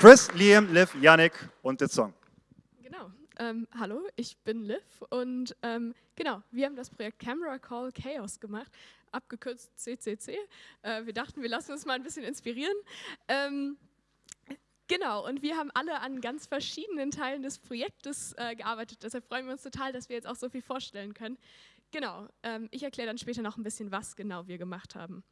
Chris, Liam, Liv, Yannick und Ditzong. Genau. Ähm, hallo, ich bin Liv und ähm, genau, wir haben das Projekt Camera Call Chaos gemacht, abgekürzt CCC. Äh, wir dachten, wir lassen uns mal ein bisschen inspirieren. Ähm, Genau, und wir haben alle an ganz verschiedenen Teilen des Projektes äh, gearbeitet. Deshalb freuen wir uns total, dass wir jetzt auch so viel vorstellen können. Genau, ähm, ich erkläre dann später noch ein bisschen, was genau wir gemacht haben.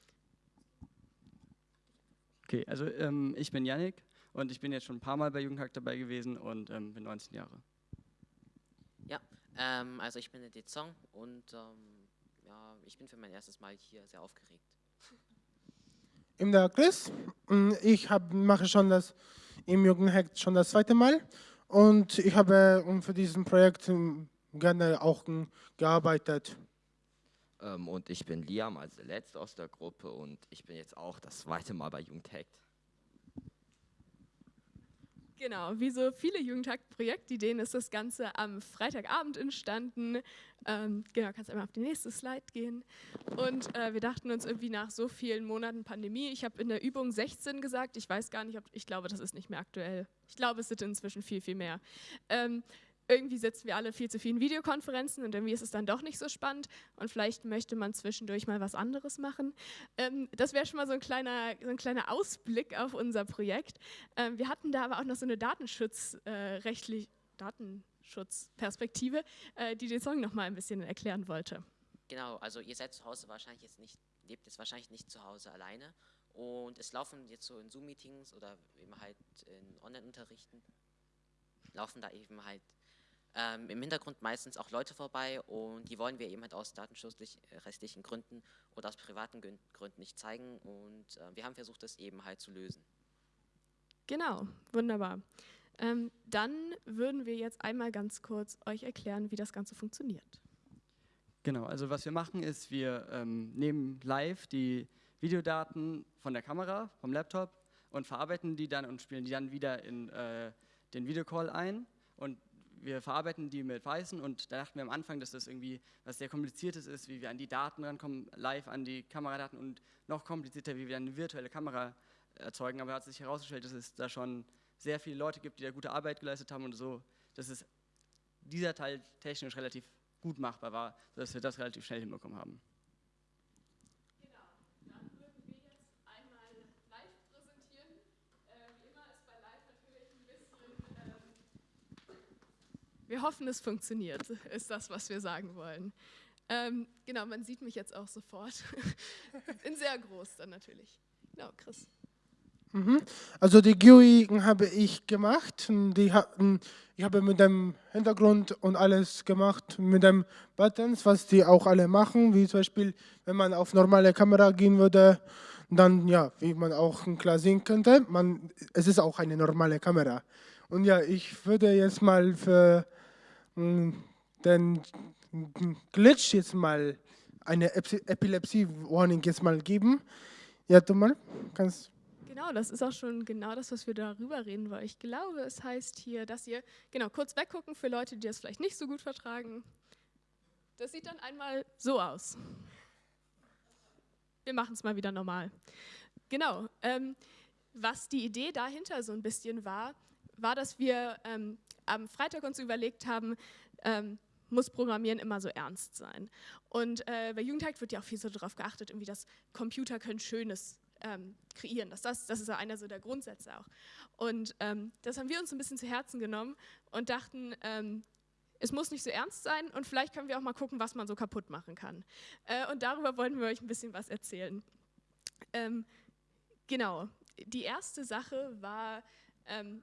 Okay, also ähm, ich bin Yannick und ich bin jetzt schon ein paar Mal bei Jugendhack dabei gewesen und ähm, bin 19 Jahre. Ja, ähm, also ich bin der Dezong und ähm, ja, ich bin für mein erstes Mal hier sehr aufgeregt. Ich der Chris. Ich hab, mache schon das im Jugendhack schon das zweite Mal und ich habe für dieses Projekt gerne auch gearbeitet. Ähm, und ich bin Liam, also der Letzte aus der Gruppe und ich bin jetzt auch das zweite Mal bei Jugendhackt. Genau, wie so viele Jugendtag-Projektideen ist das Ganze am Freitagabend entstanden. Ähm, genau, kannst einmal auf die nächste Slide gehen. Und äh, wir dachten uns irgendwie nach so vielen Monaten Pandemie, ich habe in der Übung 16 gesagt, ich weiß gar nicht, ob, ich glaube, das ist nicht mehr aktuell. Ich glaube, es sind inzwischen viel, viel mehr. Ähm, irgendwie sitzen wir alle viel zu vielen Videokonferenzen und irgendwie ist es dann doch nicht so spannend und vielleicht möchte man zwischendurch mal was anderes machen. Ähm, das wäre schon mal so ein, kleiner, so ein kleiner Ausblick auf unser Projekt. Ähm, wir hatten da aber auch noch so eine datenschutzrechtliche äh, Datenschutzperspektive, äh, die den Song noch mal ein bisschen erklären wollte. Genau, also ihr seid zu Hause wahrscheinlich jetzt nicht, lebt jetzt wahrscheinlich nicht zu Hause alleine und es laufen jetzt so in Zoom-Meetings oder eben halt in Online-Unterrichten laufen da eben halt ähm, im Hintergrund meistens auch Leute vorbei und die wollen wir eben halt aus datenschutzrechtlichen Gründen oder aus privaten Gründen nicht zeigen und äh, wir haben versucht, das eben halt zu lösen. Genau, wunderbar. Ähm, dann würden wir jetzt einmal ganz kurz euch erklären, wie das Ganze funktioniert. Genau, also was wir machen ist, wir ähm, nehmen live die Videodaten von der Kamera, vom Laptop und verarbeiten die dann und spielen die dann wieder in äh, den Videocall ein und wir verarbeiten die mit Python und da dachten wir am Anfang, dass das irgendwie was sehr kompliziertes ist, wie wir an die Daten rankommen, live an die Kameradaten und noch komplizierter, wie wir eine virtuelle Kamera erzeugen. Aber hat sich herausgestellt, dass es da schon sehr viele Leute gibt, die da gute Arbeit geleistet haben und so, dass es dieser Teil technisch relativ gut machbar war, sodass wir das relativ schnell hinbekommen haben. Wir hoffen, es funktioniert, ist das, was wir sagen wollen. Ähm, genau, man sieht mich jetzt auch sofort. In sehr groß dann natürlich. Genau, Chris. Mhm. Also die GUI habe ich gemacht. Die ich habe mit dem Hintergrund und alles gemacht, mit den Buttons, was die auch alle machen, wie zum Beispiel, wenn man auf normale Kamera gehen würde, dann ja, wie man auch klar sehen könnte, man, es ist auch eine normale Kamera. Und ja, ich würde jetzt mal für den Glitch jetzt mal eine Epilepsie-Warning jetzt mal geben. Ja, du mal, kannst Genau, das ist auch schon genau das, was wir darüber reden wollen. Ich glaube, es heißt hier, dass ihr, genau, kurz weggucken für Leute, die das vielleicht nicht so gut vertragen. Das sieht dann einmal so aus. Wir machen es mal wieder normal. Genau, ähm, was die Idee dahinter so ein bisschen war, war, dass wir ähm, am Freitag uns überlegt haben, ähm, muss Programmieren immer so ernst sein. Und äh, bei Jugendhack wird ja auch viel so darauf geachtet, irgendwie, dass Computer können Schönes ähm, kreieren. Dass das, das ist ja einer so der Grundsätze auch. Und ähm, das haben wir uns ein bisschen zu Herzen genommen und dachten, ähm, es muss nicht so ernst sein und vielleicht können wir auch mal gucken, was man so kaputt machen kann. Äh, und darüber wollten wir euch ein bisschen was erzählen. Ähm, genau, die erste Sache war, ähm,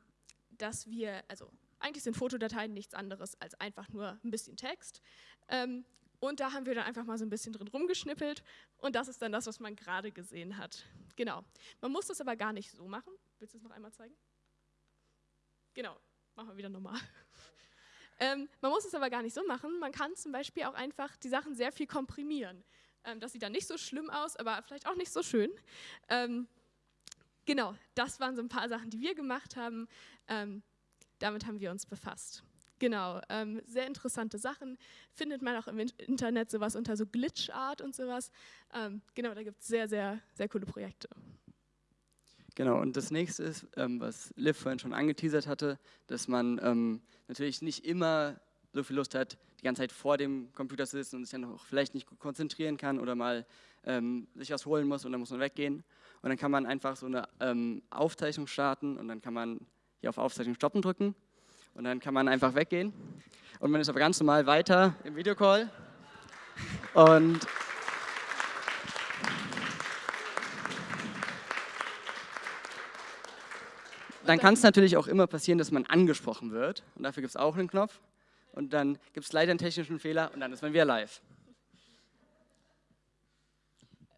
dass wir, also eigentlich sind Fotodateien nichts anderes als einfach nur ein bisschen Text. Ähm, und da haben wir dann einfach mal so ein bisschen drin rumgeschnippelt und das ist dann das, was man gerade gesehen hat. Genau. Man muss das aber gar nicht so machen. Willst du es noch einmal zeigen? Genau, machen wir wieder normal. ähm, man muss es aber gar nicht so machen. Man kann zum Beispiel auch einfach die Sachen sehr viel komprimieren. Ähm, das sieht dann nicht so schlimm aus, aber vielleicht auch nicht so schön. Ähm, genau, das waren so ein paar Sachen, die wir gemacht haben. Ähm, damit haben wir uns befasst. Genau, ähm, sehr interessante Sachen. Findet man auch im Internet sowas unter so Glitch Art und sowas. Ähm, genau, da gibt es sehr, sehr, sehr coole Projekte. Genau, und das nächste ist, ähm, was Liv vorhin schon angeteasert hatte, dass man ähm, natürlich nicht immer so viel Lust hat, die ganze Zeit vor dem Computer zu sitzen und sich dann auch vielleicht nicht gut konzentrieren kann oder mal ähm, sich was holen muss und dann muss man weggehen. Und dann kann man einfach so eine ähm, Aufzeichnung starten und dann kann man hier auf Aufzeichnung stoppen drücken und dann kann man einfach weggehen. Und man ist aber ganz normal weiter im Videocall. Und dann kann es natürlich auch immer passieren, dass man angesprochen wird. Und dafür gibt es auch einen Knopf. Und dann gibt es leider einen technischen Fehler und dann ist man wieder live.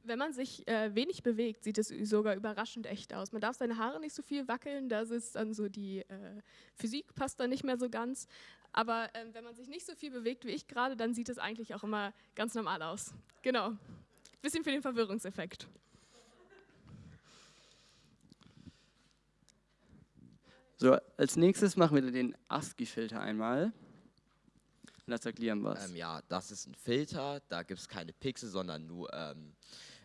Wenn man sich äh, wenig bewegt, sieht es sogar überraschend echt aus. Man darf seine Haare nicht so viel wackeln, da ist dann so die äh, Physik passt dann nicht mehr so ganz. Aber ähm, wenn man sich nicht so viel bewegt wie ich gerade, dann sieht es eigentlich auch immer ganz normal aus. Genau. Bisschen für den Verwirrungseffekt. So, als nächstes machen wir den ASCII-Filter einmal. Lass erklären was. Ähm, ja, das ist ein Filter, da gibt es keine Pixel, sondern nur ähm,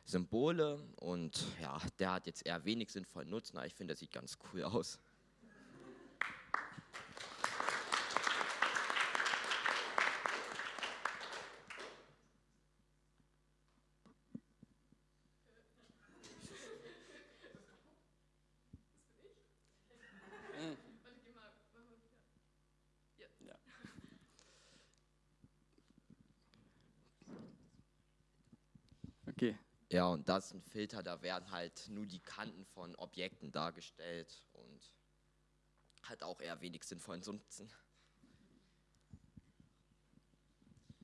Symbole und ja, der hat jetzt eher wenig sinnvollen Nutzen, aber ich finde, der sieht ganz cool aus. Ja, und das ist ein Filter, da werden halt nur die Kanten von Objekten dargestellt und hat auch eher wenig sinnvollen Nutzen.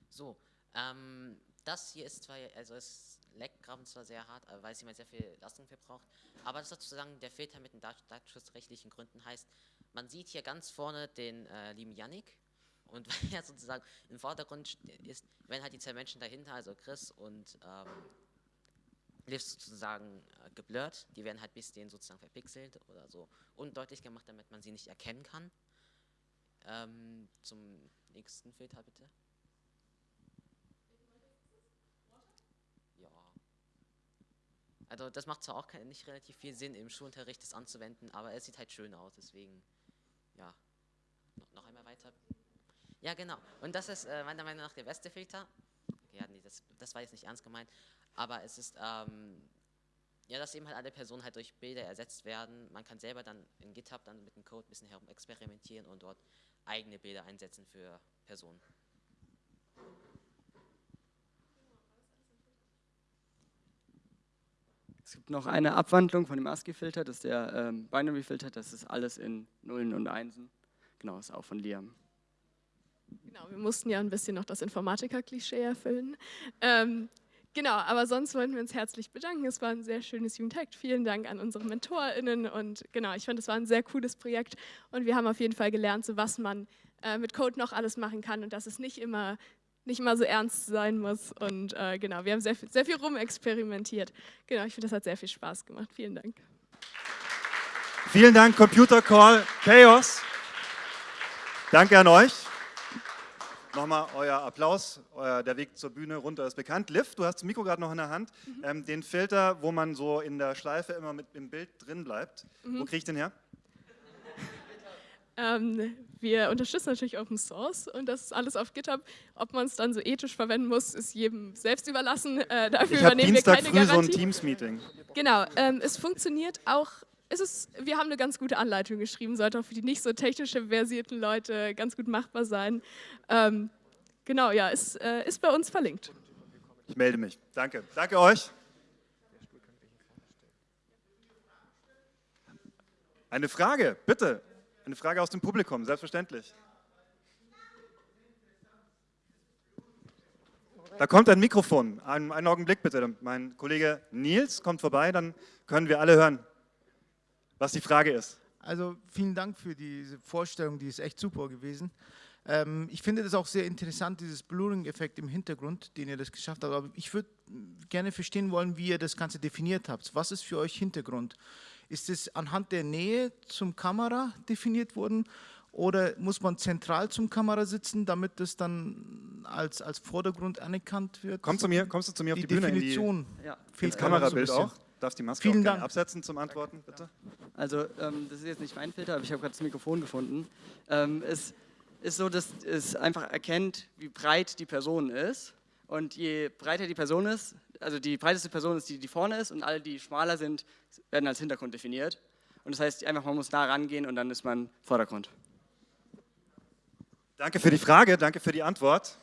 So, ähm, das hier ist zwar, also es leckt gerade zwar sehr hart, weil es jemand sehr viel Leistung verbraucht, aber das sozusagen der Filter mit den datenschutzrechtlichen Gründen heißt, man sieht hier ganz vorne den äh, lieben Yannick und weil er sozusagen im Vordergrund ist, wenn halt die zwei Menschen dahinter, also Chris und ähm, Liv sozusagen äh, geblurrt, die werden halt bis denen sozusagen verpixelt oder so undeutlich gemacht, damit man sie nicht erkennen kann. Ähm, zum nächsten Filter bitte. Ja. Also das macht zwar auch kein, nicht relativ viel Sinn, im Schulunterricht das anzuwenden, aber es sieht halt schön aus, deswegen, ja. No, noch einmal weiter. Ja, genau. Und das ist äh, meiner Meinung nach der beste Filter. Okay, ja, nee, das, das war jetzt nicht ernst gemeint. Aber es ist, ähm, ja, dass eben halt alle Personen halt durch Bilder ersetzt werden. Man kann selber dann in GitHub dann mit dem Code ein bisschen herum experimentieren und dort eigene Bilder einsetzen für Personen. Es gibt noch eine Abwandlung von dem ASCII-Filter, das ist der ähm, Binary-Filter, das ist alles in Nullen und Einsen. Genau, ist auch von Liam. Genau, wir mussten ja ein bisschen noch das Informatiker-Klischee erfüllen. Ähm, genau, aber sonst wollten wir uns herzlich bedanken. Es war ein sehr schönes Jugendhackt. Vielen Dank an unsere MentorInnen und genau, ich fand, es war ein sehr cooles Projekt und wir haben auf jeden Fall gelernt, so was man äh, mit Code noch alles machen kann und dass es nicht immer nicht mal so ernst sein muss. Und äh, genau, wir haben sehr, sehr viel rumexperimentiert. Genau, ich finde, das hat sehr viel Spaß gemacht. Vielen Dank. Vielen Dank, Computer Call Chaos. Danke an euch. Nochmal euer Applaus. Euer, der Weg zur Bühne runter ist bekannt. Liv, du hast das Mikro gerade noch in der Hand. Mhm. Ähm, den Filter, wo man so in der Schleife immer mit im Bild drin bleibt. Mhm. Wo kriege ich den her? Ähm, wir unterstützen natürlich Open Source und das ist alles auf GitHub. Ob man es dann so ethisch verwenden muss, ist jedem selbst überlassen. Äh, dafür ich übernehmen Dienstag wir keine früh Garantie. so ein Teams-Meeting. Genau, ähm, es funktioniert auch. Es ist, wir haben eine ganz gute Anleitung geschrieben, sollte auch für die nicht so technische versierten Leute ganz gut machbar sein. Ähm, genau, ja, ist, äh, ist bei uns verlinkt. Ich melde mich. Danke. Danke euch. Eine Frage, bitte. Eine Frage aus dem Publikum, selbstverständlich. Da kommt ein Mikrofon. Einen, einen, Augenblick bitte. Mein Kollege Nils kommt vorbei, dann können wir alle hören, was die Frage ist. Also vielen Dank für diese Vorstellung, die ist echt super gewesen. Ähm, ich finde das auch sehr interessant, dieses Blurring-Effekt im Hintergrund, den ihr das geschafft habt. Aber ich würde gerne verstehen wollen, wie ihr das Ganze definiert habt. Was ist für euch Hintergrund? Ist es anhand der Nähe zum Kamera definiert worden oder muss man zentral zum Kamera sitzen, damit das dann als, als Vordergrund anerkannt wird? Komm zu mir, kommst du zu mir auf die, die Bühne? Definition in die, ja. ins Kamerabild so auch? darfst die Maske Vielen auch gerne Dank. absetzen zum Antworten, bitte. Also ähm, das ist jetzt nicht mein Filter, aber ich habe gerade das Mikrofon gefunden. Ähm, es ist so, dass es einfach erkennt, wie breit die Person ist. Und je breiter die Person ist, also die breiteste Person ist die, die vorne ist und alle, die schmaler sind, werden als Hintergrund definiert. Und das heißt einfach, man muss da rangehen und dann ist man Vordergrund. Danke für die Frage, danke für die Antwort.